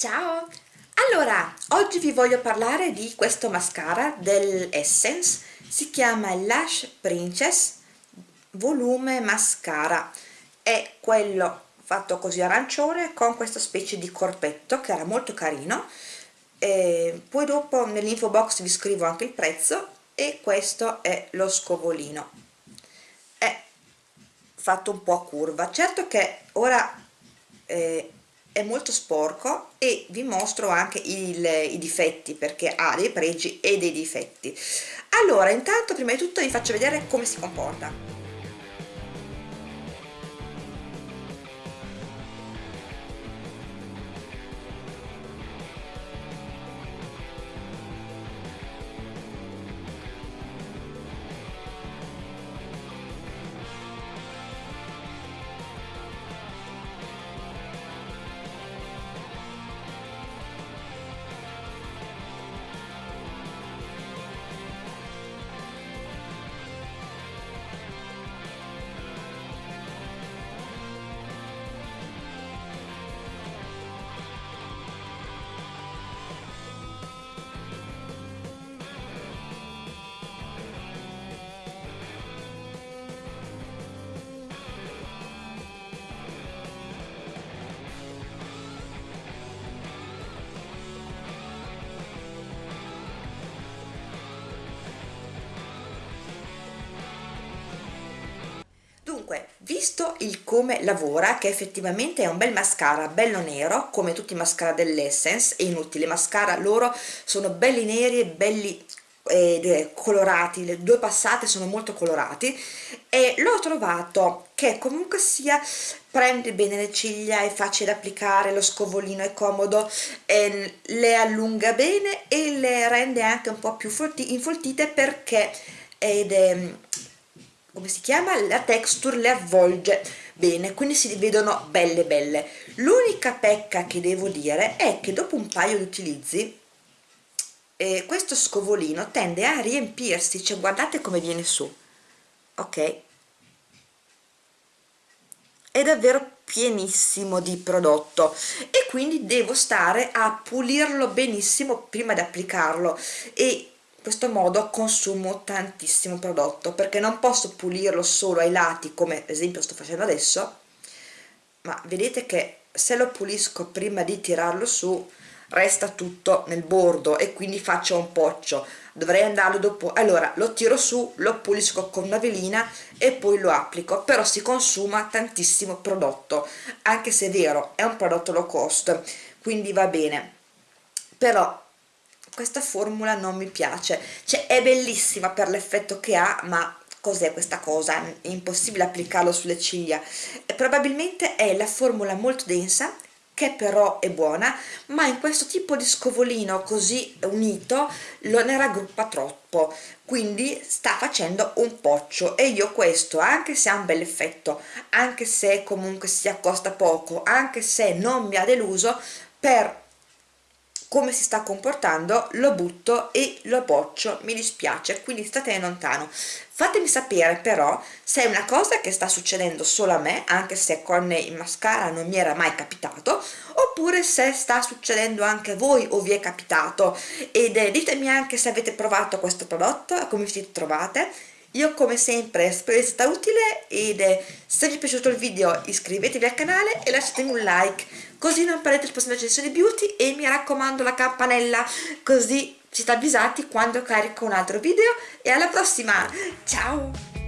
Ciao! Allora, oggi vi voglio parlare di questo mascara dell'Essence, si chiama Lash Princess Volume Mascara, è quello fatto così arancione con questa specie di corpetto che era molto carino, e poi dopo nell'info box vi scrivo anche il prezzo. E questo è lo scovolino, è fatto un po' a curva, certo che ora eh, è molto sporco e vi mostro anche il, i difetti perché ha dei pregi e dei difetti. Allora intanto prima di tutto vi faccio vedere come si comporta visto il come lavora, che effettivamente è un bel mascara, bello nero, come tutti i mascara dell'Essence, è inutile, i mascara loro sono belli neri e belli eh, colorati, le due passate sono molto colorati e l'ho trovato che comunque sia prende bene le ciglia, è facile da applicare, lo scovolino è comodo, eh, le allunga bene e le rende anche un po' più infoltite perché ed è come si chiama? La texture le avvolge bene, quindi si vedono belle belle. L'unica pecca che devo dire è che dopo un paio di utilizzi eh, questo scovolino tende a riempirsi, cioè guardate come viene su, ok? È davvero pienissimo di prodotto e quindi devo stare a pulirlo benissimo prima di applicarlo e questo modo consumo tantissimo prodotto perché non posso pulirlo solo ai lati come ad esempio sto facendo adesso ma vedete che se lo pulisco prima di tirarlo su resta tutto nel bordo e quindi faccio un poccio. Dovrei andarlo dopo. Allora lo tiro su lo pulisco con una velina e poi lo applico però si consuma tantissimo prodotto anche se è vero è un prodotto low cost quindi va bene. Però questa formula non mi piace. Cioè è bellissima per l'effetto che ha ma cos'è questa cosa? è impossibile applicarlo sulle ciglia. E probabilmente è la formula molto densa che però è buona ma in questo tipo di scovolino così unito lo ne raggruppa troppo. Quindi sta facendo un poccio. E io questo anche se ha un bel effetto anche se comunque si accosta poco anche se non mi ha deluso per come si sta comportando lo butto e lo boccio mi dispiace quindi state lontano. Fatemi sapere però se è una cosa che sta succedendo solo a me anche se con il mascara non mi era mai capitato oppure se sta succedendo anche a voi o vi è capitato. Ed eh, ditemi anche se avete provato questo prodotto come vi trovate io come sempre spero sia stata utile ed se vi è piaciuto il video iscrivetevi al canale e lasciatemi un like così non perdete il prossimo recensione beauty e mi raccomando la campanella così siete avvisati quando carico un altro video e alla prossima. Ciao